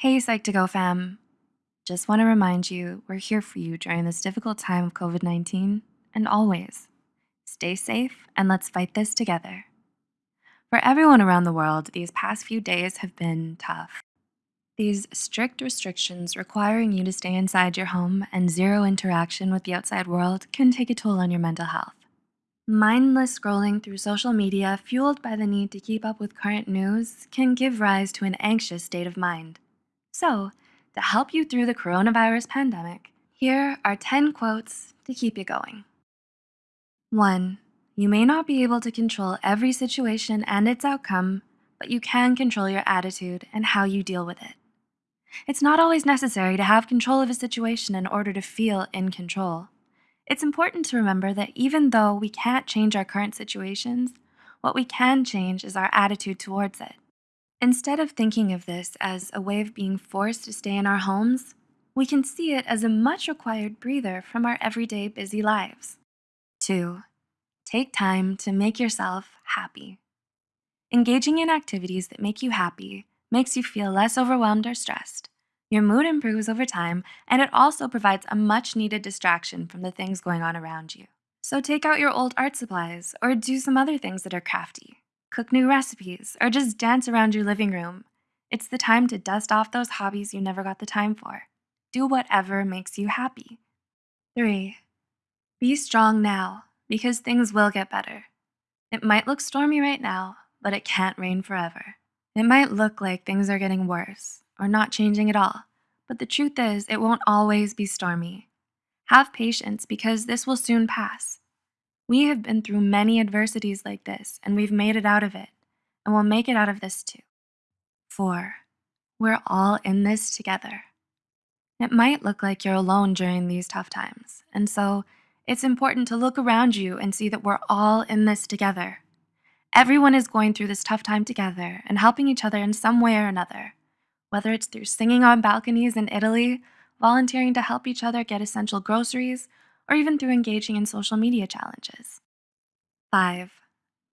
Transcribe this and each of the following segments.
Hey, Psych2Go fam. Just want to remind you we're here for you during this difficult time of COVID 19 and always. Stay safe and let's fight this together. For everyone around the world, these past few days have been tough. These strict restrictions requiring you to stay inside your home and zero interaction with the outside world can take a toll on your mental health. Mindless scrolling through social media, fueled by the need to keep up with current news, can give rise to an anxious state of mind. So, to help you through the coronavirus pandemic, here are 10 quotes to keep you going. 1. You may not be able to control every situation and its outcome, but you can control your attitude and how you deal with it. It's not always necessary to have control of a situation in order to feel in control. It's important to remember that even though we can't change our current situations, what we can change is our attitude towards it. Instead of thinking of this as a way of being forced to stay in our homes, we can see it as a much required breather from our everyday busy lives. 2. Take time to make yourself happy. Engaging in activities that make you happy makes you feel less overwhelmed or stressed. Your mood improves over time, and it also provides a much needed distraction from the things going on around you. So take out your old art supplies or do some other things that are crafty. Cook new recipes or just dance around your living room. It's the time to dust off those hobbies you never got the time for. Do whatever makes you happy. 3. Be strong now because things will get better. It might look stormy right now, but it can't rain forever. It might look like things are getting worse or not changing at all, but the truth is, it won't always be stormy. Have patience because this will soon pass. We have been through many adversities like this, and we've made it out of it, and we'll make it out of this too. 4. We're all in this together. It might look like you're alone during these tough times, and so it's important to look around you and see that we're all in this together. Everyone is going through this tough time together and helping each other in some way or another whether it's through singing on balconies in Italy, volunteering to help each other get essential groceries, or even through engaging in social media challenges. 5.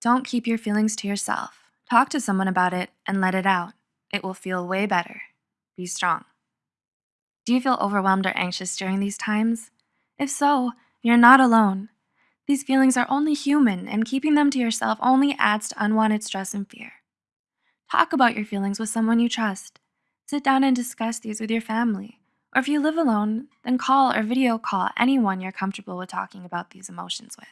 Don't keep your feelings to yourself. Talk to someone about it and let it out. It will feel way better. Be strong. Do you feel overwhelmed or anxious during these times? If so, you're not alone. These feelings are only human, and keeping them to yourself only adds to unwanted stress and fear. Talk about your feelings with someone you trust. Sit down and discuss these with your family. Or if you live alone, then call or video call anyone you're comfortable with talking about these emotions with.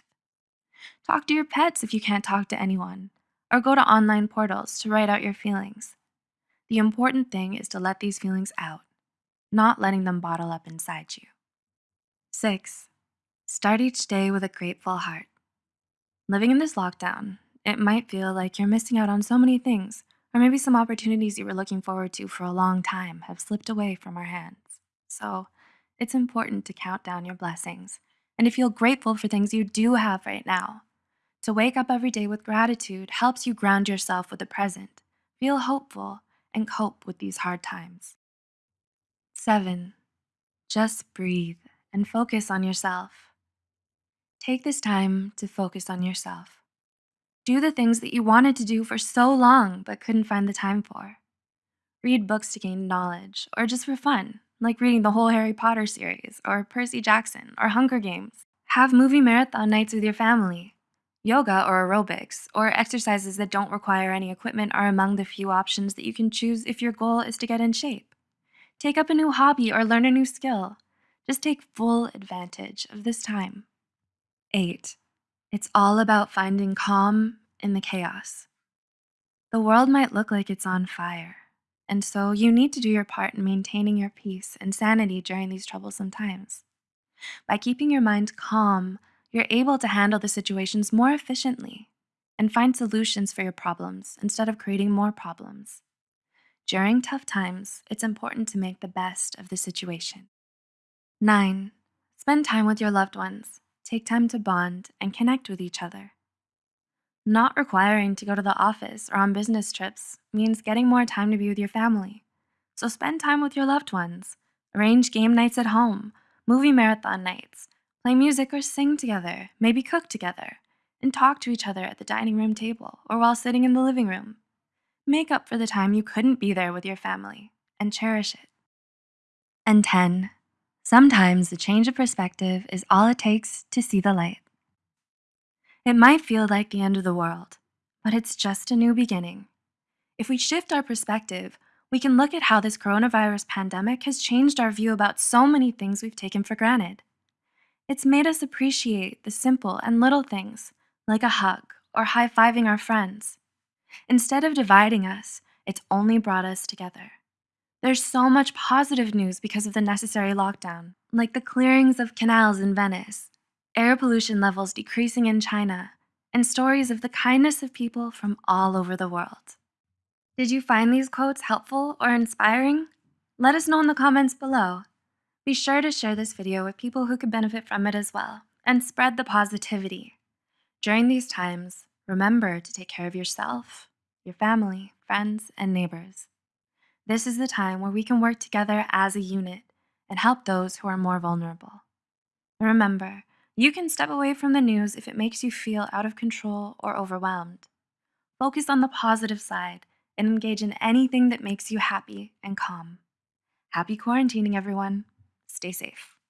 Talk to your pets if you can't talk to anyone, or go to online portals to write out your feelings. The important thing is to let these feelings out, not letting them bottle up inside you. 6. Start each day with a grateful heart. Living in this lockdown, it might feel like you're missing out on so many things or maybe some opportunities you were looking forward to for a long time have slipped away from our hands. So it's important to count down your blessings and to feel grateful for things you do have right now. To wake up every day with gratitude helps you ground yourself with the present, feel hopeful, and cope with these hard times. 7. Just breathe and focus on yourself. Take this time to focus on yourself. Do the things that you wanted to do for so long but couldn't find the time for. Read books to gain knowledge, or just for fun, like reading the whole Harry Potter series, or Percy Jackson, or Hunger Games. Have movie marathon nights with your family. Yoga or aerobics, or exercises that don't require any equipment are among the few options that you can choose if your goal is to get in shape. Take up a new hobby or learn a new skill. Just take full advantage of this time. 8. It's all about finding calm in the chaos. The world might look like it's on fire, and so you need to do your part in maintaining your peace and sanity during these troublesome times. By keeping your mind calm, you're able to handle the situations more efficiently and find solutions for your problems instead of creating more problems. During tough times, it's important to make the best of the situation. 9. Spend time with your loved ones take time to bond and connect with each other. Not requiring to go to the office or on business trips means getting more time to be with your family. So spend time with your loved ones. Arrange game nights at home, movie marathon nights, play music or sing together, maybe cook together, and talk to each other at the dining room table or while sitting in the living room. Make up for the time you couldn't be there with your family and cherish it. And 10. Sometimes the change of perspective is all it takes to see the light. It might feel like the end of the world, but it's just a new beginning. If we shift our perspective, we can look at how this coronavirus pandemic has changed our view about so many things we've taken for granted. It's made us appreciate the simple and little things, like a hug or high fiving our friends. Instead of dividing us, it's only brought us together. There's so much positive news because of the necessary lockdown, like the clearings of canals in Venice, air pollution levels decreasing in China, and stories of the kindness of people from all over the world. Did you find these quotes helpful or inspiring? Let us know in the comments below. Be sure to share this video with people who could benefit from it as well, and spread the positivity. During these times, remember to take care of yourself, your family, friends, and neighbors. This is the time where we can work together as a unit and help those who are more vulnerable. remember, you can step away from the news if it makes you feel out of control or overwhelmed. Focus on the positive side and engage in anything that makes you happy and calm. Happy quarantining, everyone. Stay safe.